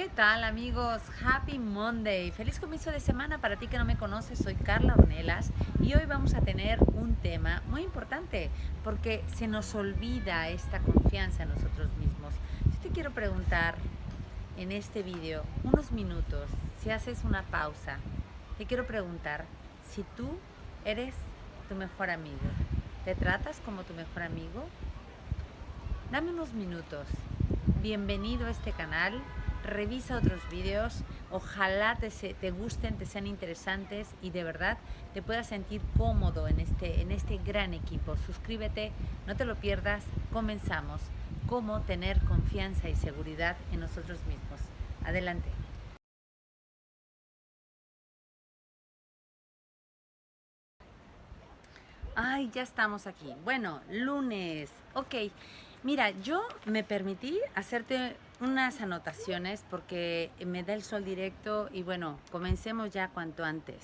¿Qué tal amigos? Happy Monday. Feliz comienzo de semana para ti que no me conoces. Soy Carla Ornelas y hoy vamos a tener un tema muy importante porque se nos olvida esta confianza en nosotros mismos. Yo te quiero preguntar en este vídeo unos minutos, si haces una pausa, te quiero preguntar si tú eres tu mejor amigo. ¿Te tratas como tu mejor amigo? Dame unos minutos. Bienvenido a este canal revisa otros vídeos, ojalá te, te, gusten, te sean interesantes y de verdad te puedas sentir cómodo en este, en este gran equipo. Suscríbete, no te lo pierdas, comenzamos. Cómo tener confianza y seguridad en nosotros mismos. Adelante. Ay, ya estamos aquí. Bueno, lunes. Ok. Mira, yo me permití hacerte unas anotaciones porque me da el sol directo y bueno, comencemos ya cuanto antes.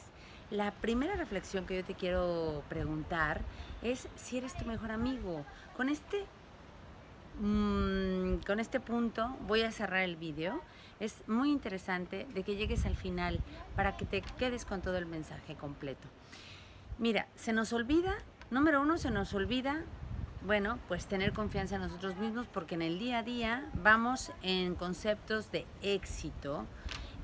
La primera reflexión que yo te quiero preguntar es si eres tu mejor amigo. Con este, mmm, con este punto voy a cerrar el vídeo. Es muy interesante de que llegues al final para que te quedes con todo el mensaje completo. Mira, se nos olvida, número uno, se nos olvida bueno, pues tener confianza en nosotros mismos porque en el día a día vamos en conceptos de éxito,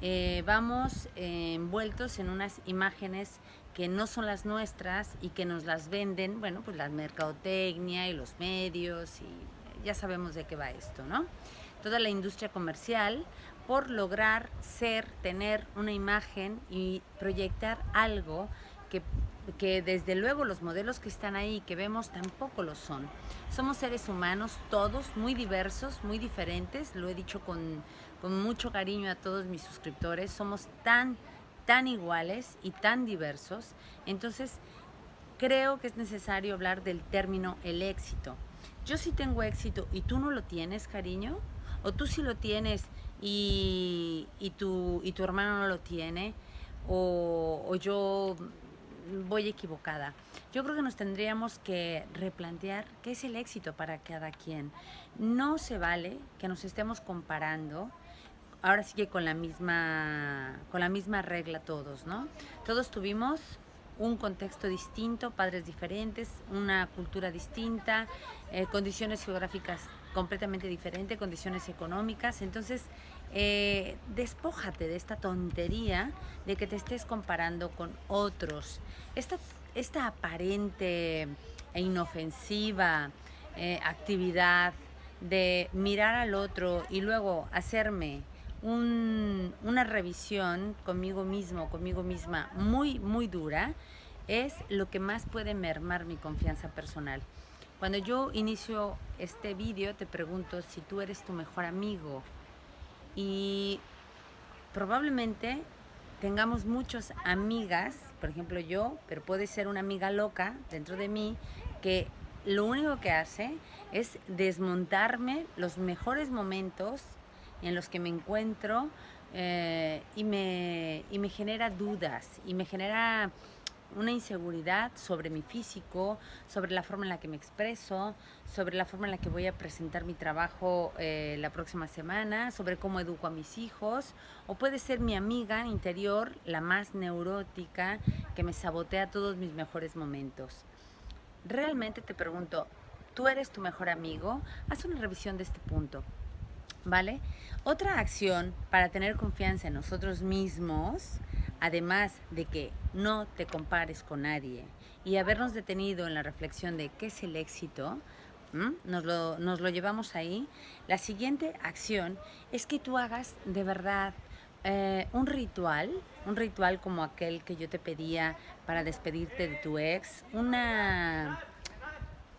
eh, vamos eh, envueltos en unas imágenes que no son las nuestras y que nos las venden, bueno, pues la mercadotecnia y los medios y ya sabemos de qué va esto, ¿no? Toda la industria comercial por lograr ser, tener una imagen y proyectar algo que que desde luego los modelos que están ahí, que vemos, tampoco lo son. Somos seres humanos, todos, muy diversos, muy diferentes, lo he dicho con, mucho cariño a todos mis suscriptores, somos tan, tan iguales y tan diversos, entonces creo que es necesario hablar del término el éxito. Yo sí tengo éxito y tú no lo tienes, cariño, o tú sí lo tienes y, y, tu, y tu hermano no lo tiene, o yo voy equivocada. Yo creo que nos tendríamos que replantear qué es el éxito para cada quien. No se vale que nos estemos comparando ahora sí que con la misma con la misma regla todos, ¿no? Todos tuvimos un contexto distinto, padres diferentes, una cultura distinta, eh, condiciones geográficas completamente diferentes, condiciones económicas. Entonces, eh, despójate de esta tontería de que te estés comparando con otros. Esta, esta aparente e inofensiva eh, actividad de mirar al otro y luego hacerme una revisión conmigo mismo, conmigo misma, muy, muy dura, es lo que más puede mermar mi confianza personal. Cuando yo inicio este vídeo te pregunto si tú eres tu mejor amigo y probablemente tengamos muchas amigas, por ejemplo yo, pero puede ser una amiga loca dentro de mí que lo único que hace es desmontarme los mejores momentos en los que me encuentro eh, y, me, y me genera dudas y me genera una inseguridad sobre mi físico, sobre la forma en la que me expreso, sobre la forma en la que voy a presentar mi trabajo eh, la próxima semana, sobre cómo educo a mis hijos, o puede ser mi amiga interior, la más neurótica, que me sabotea todos mis mejores momentos. Realmente te pregunto, ¿tú eres tu mejor amigo? Haz una revisión de este punto. ¿Vale? Otra acción para tener confianza en nosotros mismos, además de que no te compares con nadie y habernos detenido en la reflexión de qué es el éxito, nos lo, nos lo, llevamos ahí, la siguiente acción es que tú hagas de verdad eh, un ritual, un ritual como aquel que yo te pedía para despedirte de tu ex, una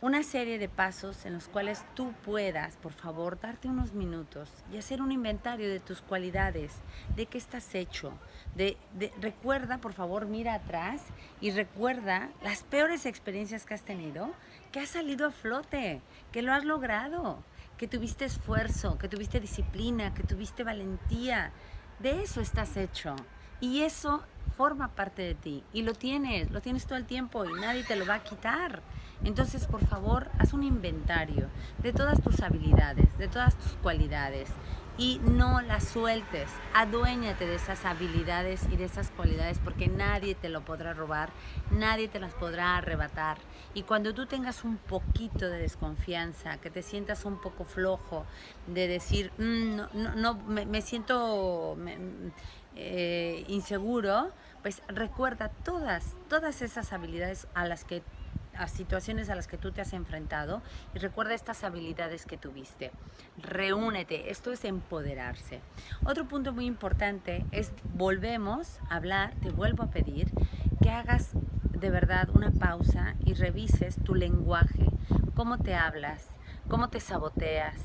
una serie de pasos en los cuales tú puedas, por favor, darte unos minutos y hacer un inventario de tus cualidades, de qué estás hecho. De, recuerda, por favor, mira atrás y recuerda las peores experiencias que has tenido, que has salido a flote, que lo has logrado, que tuviste esfuerzo, que tuviste disciplina, que tuviste valentía. De eso estás hecho. Y eso forma parte de ti. Y lo tienes, lo tienes todo el tiempo y nadie te lo va a quitar. Entonces, por favor, haz un inventario de todas tus habilidades, de todas tus cualidades y no las sueltes. Aduéñate de esas habilidades y de esas cualidades porque nadie te lo podrá robar, nadie te las podrá arrebatar. Y cuando tú tengas un poquito de desconfianza, que te sientas un poco flojo, de decir, mm, no, no, me, siento eh, inseguro, pues recuerda todas, todas esas habilidades a las que a situaciones a las que tú te has enfrentado y recuerda estas habilidades que tuviste. Reúnete, esto es empoderarse. Otro punto muy importante es, volvemos a hablar, te vuelvo a pedir que hagas de verdad una pausa y revises tu lenguaje, cómo te hablas, cómo te saboteas,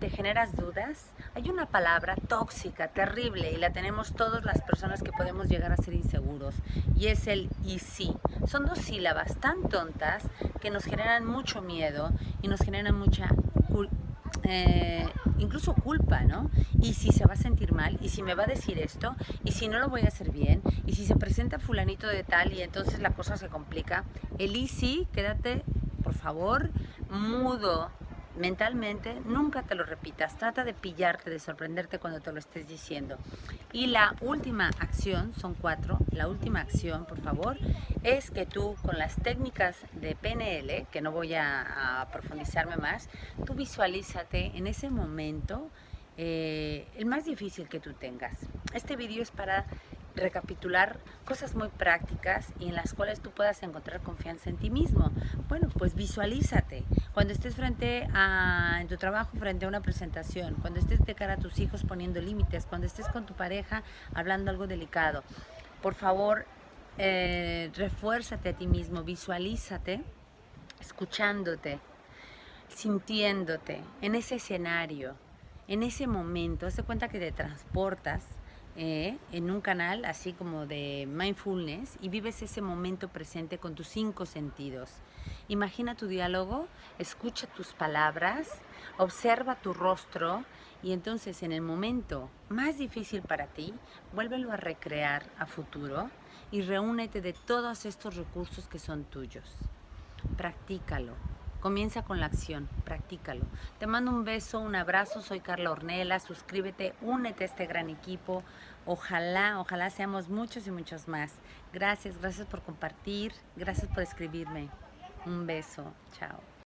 te generas dudas. Hay una palabra tóxica, terrible, y la tenemos todas las personas que podemos llegar a ser inseguros, y es el y sí. Son dos sílabas tan tontas que nos generan mucho miedo y nos generan mucha eh, incluso culpa, ¿no? Y si se va a sentir mal, y si me va a decir esto, y si no lo voy a hacer bien, y si se presenta fulanito de tal y entonces la cosa se complica. El y sí, quédate, por favor, mudo, mentalmente, nunca te lo repitas. Trata de pillarte, de sorprenderte cuando te lo estés diciendo. Y la última acción, son cuatro, la última acción, por favor, es que tú con las técnicas de PNL, que no voy a, profundizarme más, tú visualízate en ese momento eh, el más difícil que tú tengas. Este vídeo es para recapitular cosas muy prácticas y en las cuales tú puedas encontrar confianza en ti mismo. Bueno, pues visualízate. Cuando estés frente a, en tu trabajo, frente a una presentación, cuando estés de cara a tus hijos poniendo límites, cuando estés con tu pareja hablando algo delicado, por favor, eh, refuérzate a ti mismo, visualízate, escuchándote, sintiéndote en ese escenario, en ese momento. Hazte cuenta que te transportas eh, en un canal así como de mindfulness y vives ese momento presente con tus cinco sentidos. Imagina tu diálogo, escucha tus palabras, observa tu rostro y entonces en el momento más difícil para ti, vuélvelo a recrear a futuro y reúnete de todos estos recursos que son tuyos. Practícalo. Comienza con la acción, practícalo. Te mando un beso, un abrazo, soy Carla Ornella, suscríbete, únete a este gran equipo. Ojalá, ojalá seamos muchos y muchos más. Gracias, gracias por compartir, gracias por escribirme. Un beso, chao.